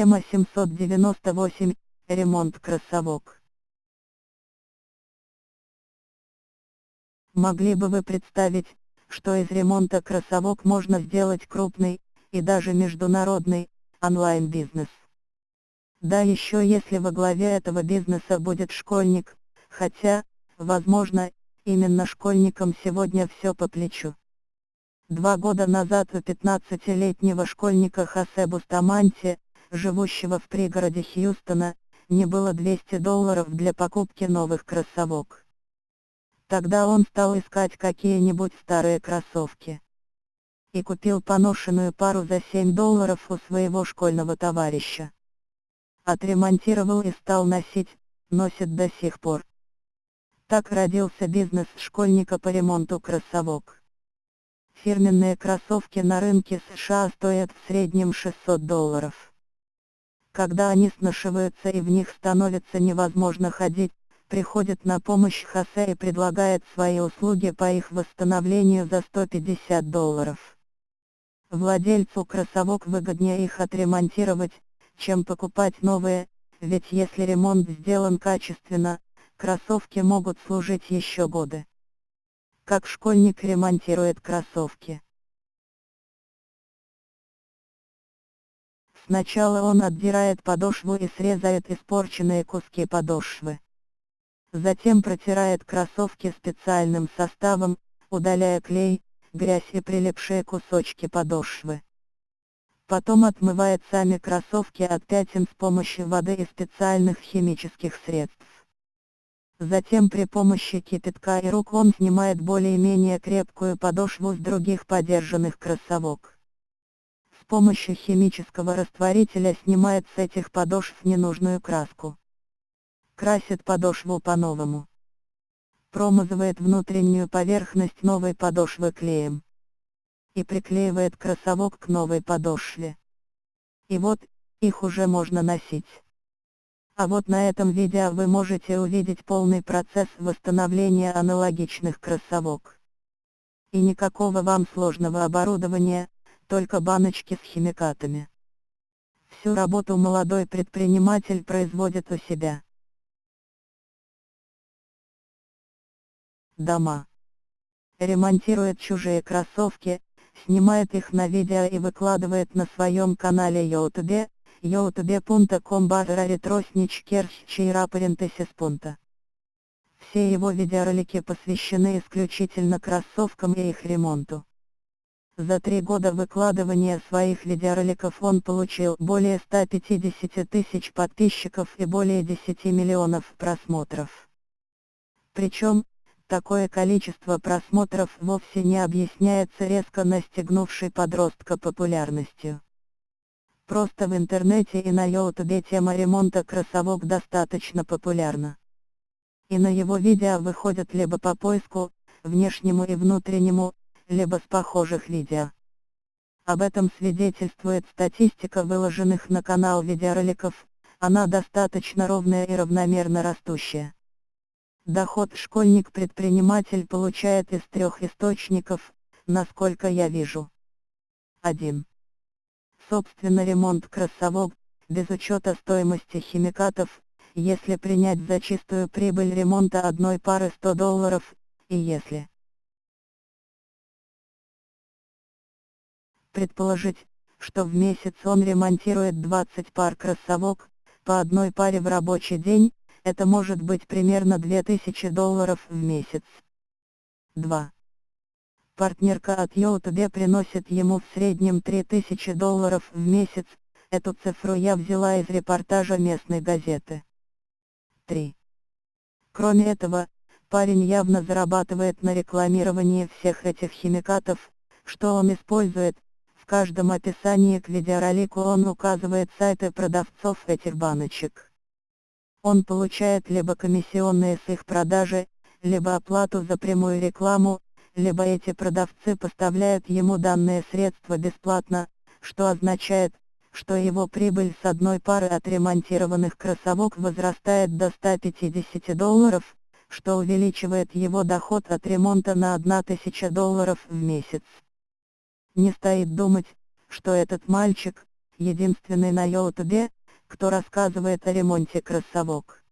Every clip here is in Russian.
Тема 798. Ремонт кроссовок. Могли бы вы представить, что из ремонта кроссовок можно сделать крупный, и даже международный, онлайн-бизнес? Да еще если во главе этого бизнеса будет школьник, хотя, возможно, именно школьникам сегодня все по плечу. Два года назад у 15-летнего школьника Хосе Бустаманти, живущего в пригороде Хьюстона, не было 200 долларов для покупки новых кроссовок. Тогда он стал искать какие-нибудь старые кроссовки. И купил поношенную пару за 7 долларов у своего школьного товарища. Отремонтировал и стал носить, носит до сих пор. Так родился бизнес школьника по ремонту кроссовок. Фирменные кроссовки на рынке США стоят в среднем 600 долларов. Когда они сношиваются и в них становится невозможно ходить, приходит на помощь Хосе и предлагает свои услуги по их восстановлению за 150 долларов. Владельцу кроссовок выгоднее их отремонтировать, чем покупать новые, ведь если ремонт сделан качественно, кроссовки могут служить еще годы. Как школьник ремонтирует кроссовки? Сначала он отдирает подошву и срезает испорченные куски подошвы. Затем протирает кроссовки специальным составом, удаляя клей, грязь и прилипшие кусочки подошвы. Потом отмывает сами кроссовки от пятен с помощью воды и специальных химических средств. Затем при помощи кипятка и рук он снимает более-менее крепкую подошву с других подержанных кроссовок помощью химического растворителя снимает с этих подошв ненужную краску. Красит подошву по-новому. Промазывает внутреннюю поверхность новой подошвы клеем. И приклеивает кроссовок к новой подошве. И вот, их уже можно носить. А вот на этом видео вы можете увидеть полный процесс восстановления аналогичных кроссовок. И никакого вам сложного оборудования, только баночки с химикатами. Всю работу молодой предприниматель производит у себя. Дома. Ремонтирует чужие кроссовки, снимает их на видео и выкладывает на своем канале YouTube, youtube.com barra ретросnичкерчейрапарентесис Все его видеоролики посвящены исключительно кроссовкам и их ремонту. За три года выкладывания своих видеороликов он получил более 150 тысяч подписчиков и более 10 миллионов просмотров. Причем, такое количество просмотров вовсе не объясняется резко настигнувшей подростка популярностью. Просто в интернете и на ютубе тема ремонта кроссовок достаточно популярна. И на его видео выходят либо по поиску, внешнему и внутреннему, либо с похожих видео. Об этом свидетельствует статистика выложенных на канал видеороликов, она достаточно ровная и равномерно растущая. Доход школьник-предприниматель получает из трех источников, насколько я вижу. 1. Собственно ремонт кроссовок, без учета стоимости химикатов, если принять за чистую прибыль ремонта одной пары 100 долларов, и если предположить, что в месяц он ремонтирует 20 пар кроссовок, по одной паре в рабочий день, это может быть примерно 2000 долларов в месяц. 2. Партнерка от YouTube приносит ему в среднем 3000 долларов в месяц, эту цифру я взяла из репортажа местной газеты. 3. Кроме этого, парень явно зарабатывает на рекламировании всех этих химикатов, что он использует, каждом описании к видеоролику он указывает сайты продавцов этих баночек. Он получает либо комиссионные с их продажи, либо оплату за прямую рекламу, либо эти продавцы поставляют ему данные средства бесплатно, что означает, что его прибыль с одной пары отремонтированных кроссовок возрастает до 150 долларов, что увеличивает его доход от ремонта на 1000 долларов в месяц. Не стоит думать, что этот мальчик, единственный на YouTube, кто рассказывает о ремонте кроссовок.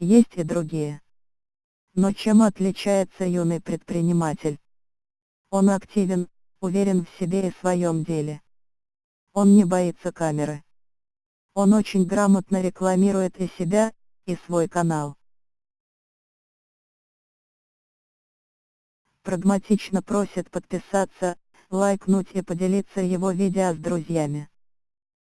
Есть и другие. Но чем отличается юный предприниматель? Он активен, уверен в себе и своем деле. Он не боится камеры. Он очень грамотно рекламирует и себя, и свой канал. Прагматично просит подписаться, лайкнуть и поделиться его видео с друзьями.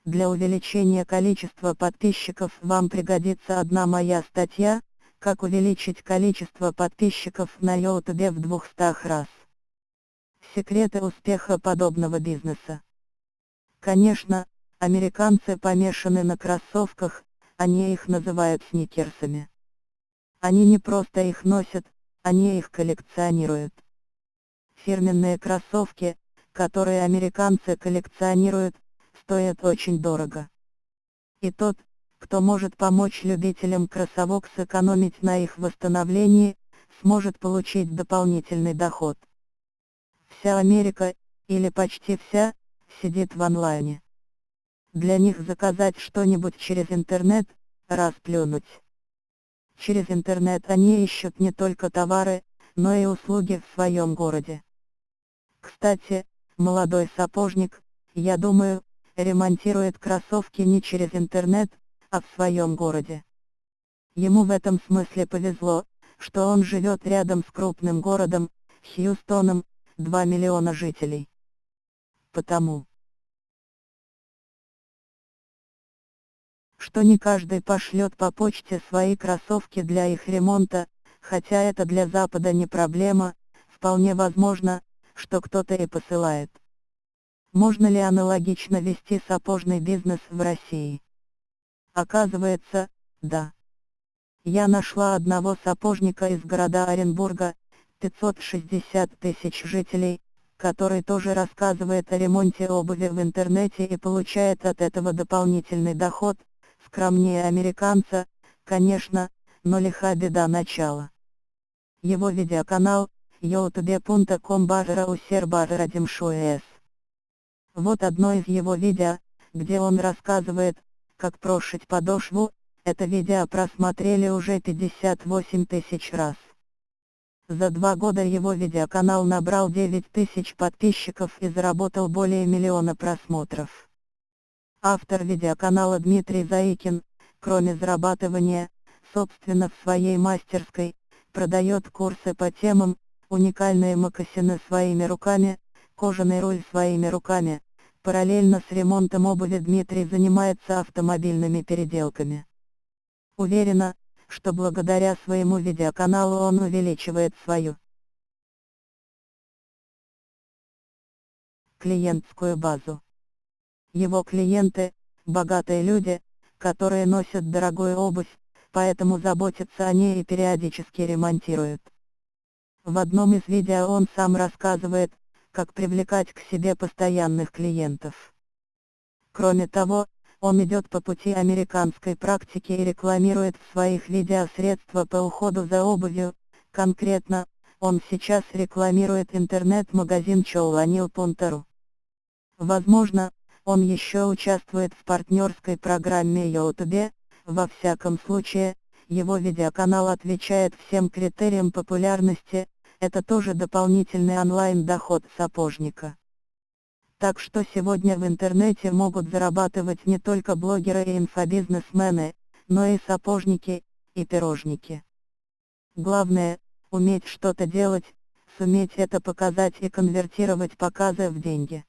Для увеличения количества подписчиков вам пригодится одна моя статья, как увеличить количество подписчиков на YouTube в 200 раз. Секреты успеха подобного бизнеса. Конечно, американцы помешаны на кроссовках, они их называют сникерсами. Они не просто их носят, они их коллекционируют. Фирменные кроссовки, которые американцы коллекционируют, стоят очень дорого. И тот, кто может помочь любителям кроссовок сэкономить на их восстановлении, сможет получить дополнительный доход. Вся Америка, или почти вся, сидит в онлайне. Для них заказать что-нибудь через интернет, расплюнуть. Через интернет они ищут не только товары, но и услуги в своем городе. Кстати, молодой сапожник, я думаю, ремонтирует кроссовки не через интернет, а в своем городе. Ему в этом смысле повезло, что он живет рядом с крупным городом, Хьюстоном, 2 миллиона жителей. Потому что не каждый пошлет по почте свои кроссовки для их ремонта, хотя это для Запада не проблема, вполне возможно, что кто-то и посылает. Можно ли аналогично вести сапожный бизнес в России? Оказывается, да. Я нашла одного сапожника из города Оренбурга, 560 тысяч жителей, который тоже рассказывает о ремонте обуви в интернете и получает от этого дополнительный доход, скромнее американца, конечно, но лиха беда начала. Его видеоканал, youtube.com барра усер барра демшуэс. Вот одно из его видео, где он рассказывает, как прошить подошву, это видео просмотрели уже 58 тысяч раз. За два года его видеоканал набрал 9 тысяч подписчиков и заработал более миллиона просмотров. Автор видеоканала Дмитрий Заикин, кроме зарабатывания, собственно в своей мастерской, продает курсы по темам, уникальные мокасины своими руками, кожаный руль своими руками, Параллельно с ремонтом обуви Дмитрий занимается автомобильными переделками. Уверена, что благодаря своему видеоканалу он увеличивает свою клиентскую базу. Его клиенты – богатые люди, которые носят дорогую обувь, поэтому заботятся о ней и периодически ремонтируют. В одном из видео он сам рассказывает, как привлекать к себе постоянных клиентов. Кроме того, он идет по пути американской практики и рекламирует в своих видео средства по уходу за обувью, конкретно, он сейчас рекламирует интернет-магазин Чоуланил.ру. Возможно, он еще участвует в партнерской программе YouTube, во всяком случае, его видеоканал отвечает всем критериям популярности, это тоже дополнительный онлайн-доход сапожника. Так что сегодня в интернете могут зарабатывать не только блогеры и инфобизнесмены, но и сапожники, и пирожники. Главное, уметь что-то делать, суметь это показать и конвертировать показы в деньги.